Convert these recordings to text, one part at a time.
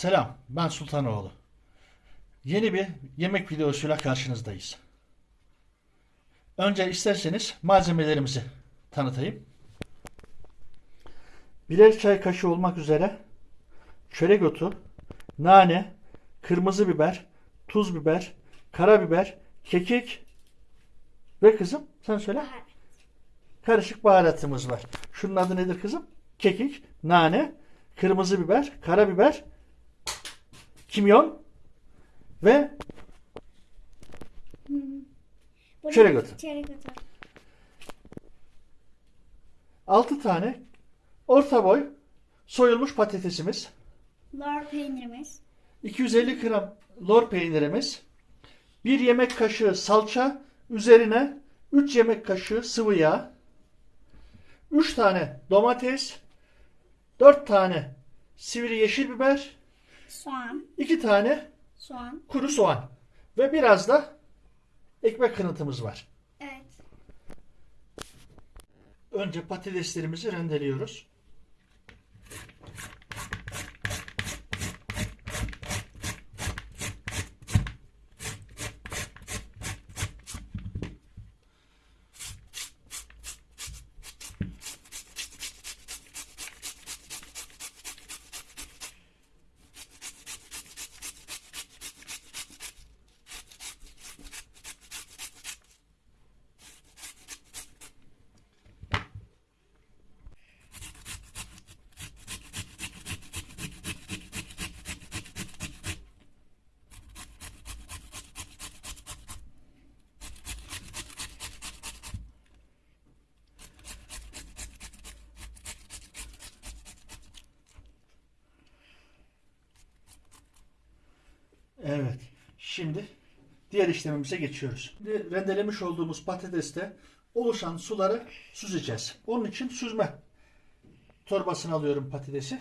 Selam, ben Sultanoğlu. Yeni bir yemek videosuyla karşınızdayız. Önce isterseniz malzemelerimizi tanıtayım. Birer çay kaşığı olmak üzere çörek otu, nane, kırmızı biber, tuz biber, karabiber, kekik ve kızım sen söyle. Karışık baharatımız var. Şunun adı nedir kızım? Kekik, nane, kırmızı biber, karabiber, kimyon ve Çörek otu. Çörek otu. 6 tane orta boy soyulmuş patatesimiz, Lor peynirimiz. 250 gram lor peynirimiz, 1 yemek kaşığı salça, üzerine 3 yemek kaşığı sıvı yağ, 3 tane domates, 4 tane sivri yeşil biber, Soğan. 2 tane Soğan. kuru soğan ve biraz da ekmek kırıntımız var. Evet. Önce patateslerimizi rendeliyoruz. Evet. Şimdi diğer işlemimize geçiyoruz. Şimdi rendelemiş olduğumuz patateste oluşan suları süzeceğiz. Onun için süzme torbasını alıyorum patatesi.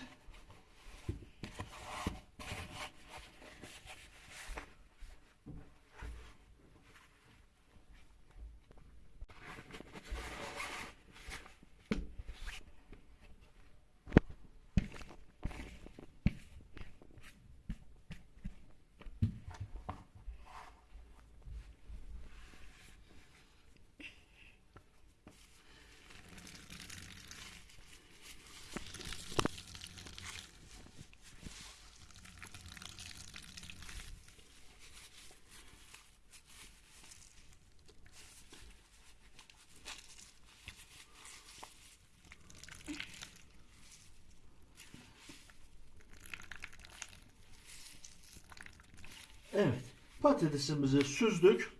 Evet. Patatesimizi süzdük.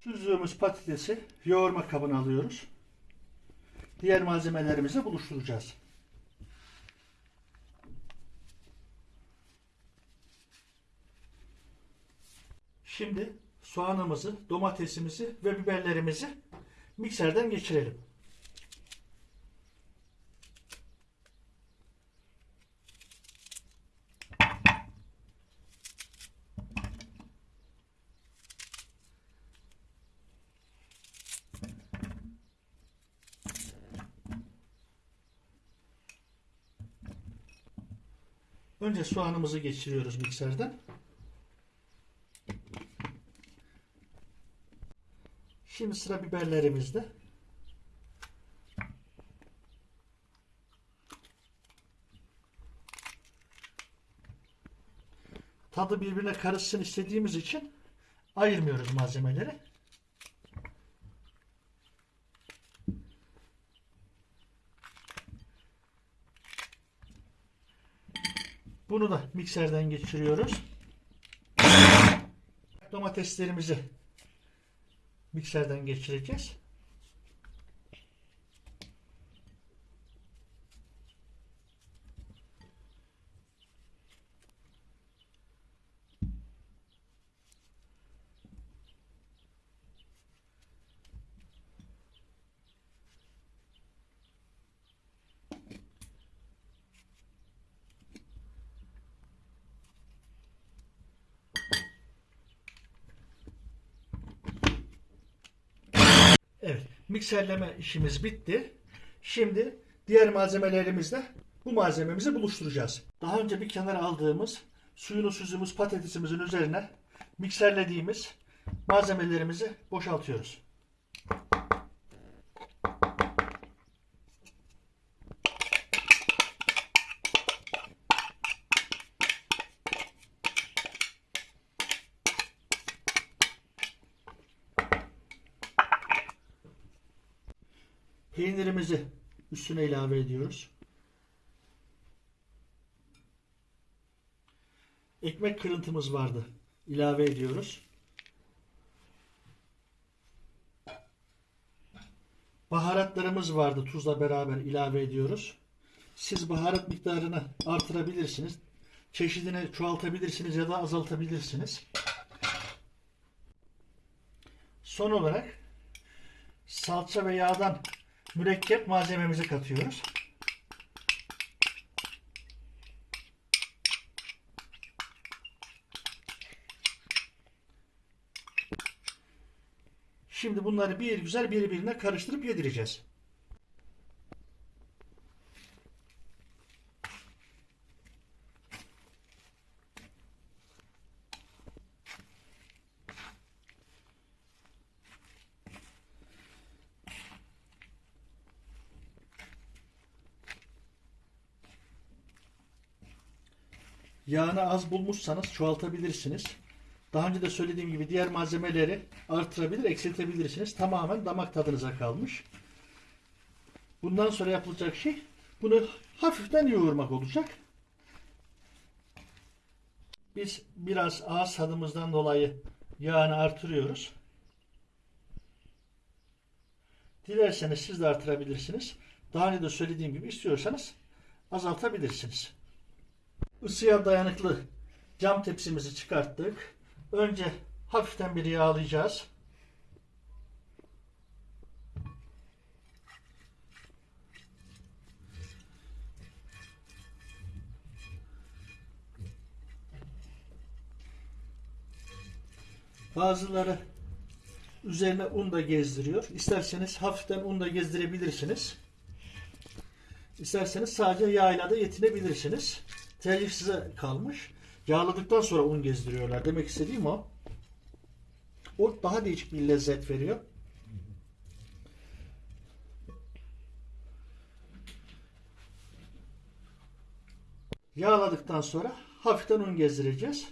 Süzdüğümüz patatesi yoğurma kabına alıyoruz. Diğer malzemelerimizi buluşturacağız. Şimdi soğanımızı, domatesimizi ve biberlerimizi mikserden geçirelim. Önce soğanımızı geçiriyoruz mikserden. Şimdi sıra biberlerimizde. Tadı birbirine karışsın istediğimiz için ayırmıyoruz malzemeleri. Bunu da mikserden geçiriyoruz. Domateslerimizi mikserden geçireceğiz. Evet, mikserleme işimiz bitti. Şimdi diğer malzemelerimizle bu malzememizi buluşturacağız. Daha önce bir kenara aldığımız suyunu süzdüğümüz patatesimizin üzerine mikserlediğimiz malzemelerimizi boşaltıyoruz. Peynirimizi üstüne ilave ediyoruz. Ekmek kırıntımız vardı. İlave ediyoruz. Baharatlarımız vardı. Tuzla beraber ilave ediyoruz. Siz baharat miktarını artırabilirsiniz. Çeşidini çoğaltabilirsiniz ya da azaltabilirsiniz. Son olarak salça ve yağdan mürekkep malzememizi katıyoruz. Şimdi bunları bir güzel birbirine karıştırıp yedireceğiz. Yağını az bulmuşsanız çoğaltabilirsiniz. Daha önce de söylediğim gibi diğer malzemeleri artırabilir, eksiltebilirsiniz. Tamamen damak tadınıza kalmış. Bundan sonra yapılacak şey bunu hafiften yoğurmak olacak. Biz biraz ağız tadımızdan dolayı yağını artırıyoruz. Dilerseniz siz de artırabilirsiniz. Daha önce de söylediğim gibi istiyorsanız azaltabilirsiniz. Isıya dayanıklı cam tepsimizi çıkarttık. Önce hafiften bir yağlayacağız. Bazıları üzerine un da gezdiriyor. İsterseniz hafiften un da gezdirebilirsiniz. İsterseniz sadece yağıyla da yetinebilirsiniz. Tercih size kalmış. Yağladıktan sonra un gezdiriyorlar. Demek istediğim o. O daha değişik bir lezzet veriyor. Yağladıktan sonra hafiften un gezdireceğiz.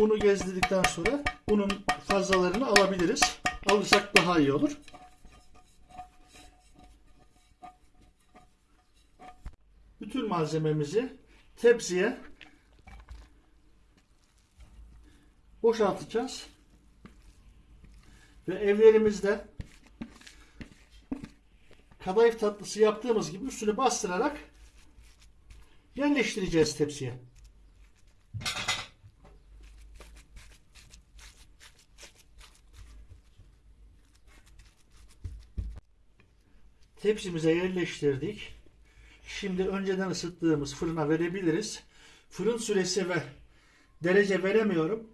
Unu gezdirdikten sonra unun fazlalarını alabiliriz. Alırsak daha iyi olur. Bütün malzememizi tepsiye boşaltacağız. Ve evlerimizde kadayıf tatlısı yaptığımız gibi üstünü bastırarak yerleştireceğiz tepsiye. Tepsimize yerleştirdik. Şimdi önceden ısıttığımız fırına verebiliriz. Fırın süresi ve derece veremiyorum.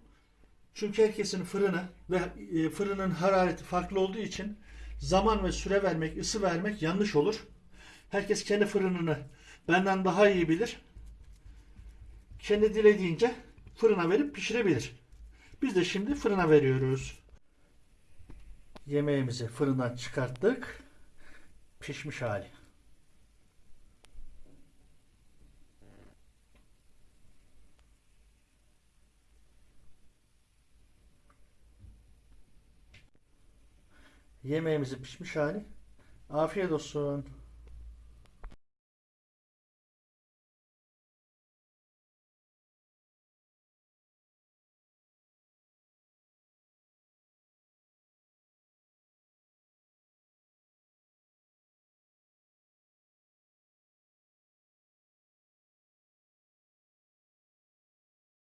Çünkü herkesin fırını ve e, fırının harareti farklı olduğu için zaman ve süre vermek, ısı vermek yanlış olur. Herkes kendi fırınını benden daha iyi bilir. Kendi dilediğince fırına verip pişirebilir. Biz de şimdi fırına veriyoruz. Yemeğimizi fırından çıkarttık pişmiş hali. Yemeğimizi pişmiş hali. Afiyet olsun.